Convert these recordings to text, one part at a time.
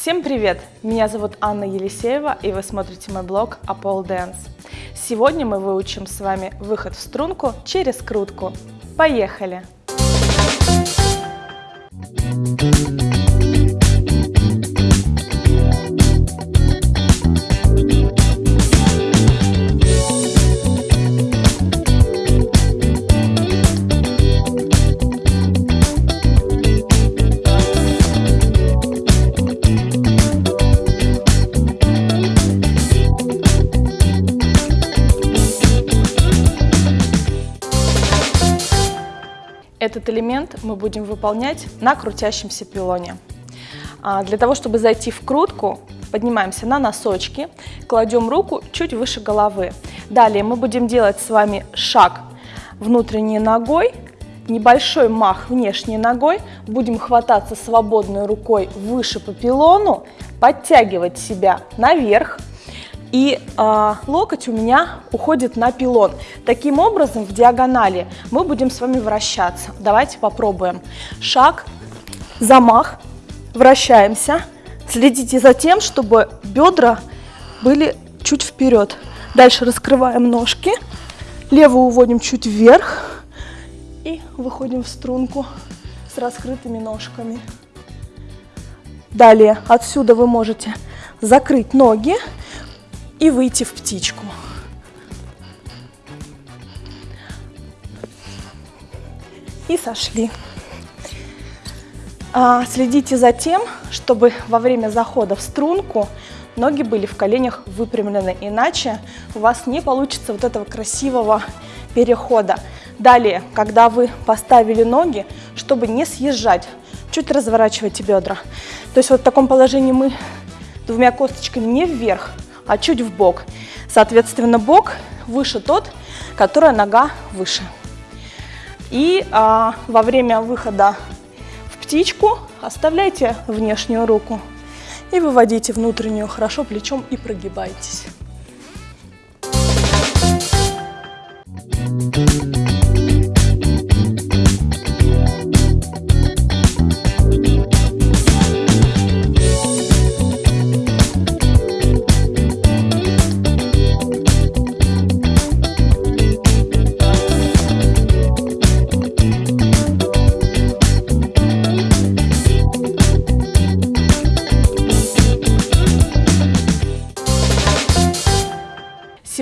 Всем привет! Меня зовут Анна Елисеева, и вы смотрите мой блог Apple Dance. Сегодня мы выучим с вами выход в струнку через крутку. Поехали! Этот элемент мы будем выполнять на крутящемся пилоне. А, для того, чтобы зайти в крутку, поднимаемся на носочки, кладем руку чуть выше головы. Далее мы будем делать с вами шаг внутренней ногой, небольшой мах внешней ногой, будем хвататься свободной рукой выше по пилону, подтягивать себя наверх, и э, локоть у меня уходит на пилон. Таким образом, в диагонали мы будем с вами вращаться. Давайте попробуем. Шаг, замах, вращаемся. Следите за тем, чтобы бедра были чуть вперед. Дальше раскрываем ножки, левую уводим чуть вверх и выходим в струнку с раскрытыми ножками. Далее отсюда вы можете закрыть ноги и выйти в птичку. И сошли. А, следите за тем, чтобы во время захода в струнку ноги были в коленях выпрямлены, иначе у вас не получится вот этого красивого перехода. Далее, когда вы поставили ноги, чтобы не съезжать, чуть разворачивайте бедра. То есть вот в таком положении мы двумя косточками не вверх, а чуть в бок. Соответственно, бок выше тот, которая нога выше. И а, во время выхода в птичку оставляйте внешнюю руку и выводите внутреннюю хорошо плечом и прогибайтесь.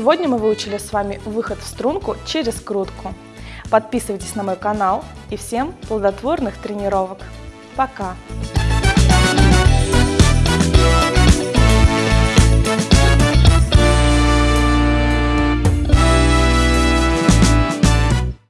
Сегодня мы выучили с вами выход в струнку через крутку. Подписывайтесь на мой канал и всем плодотворных тренировок. Пока!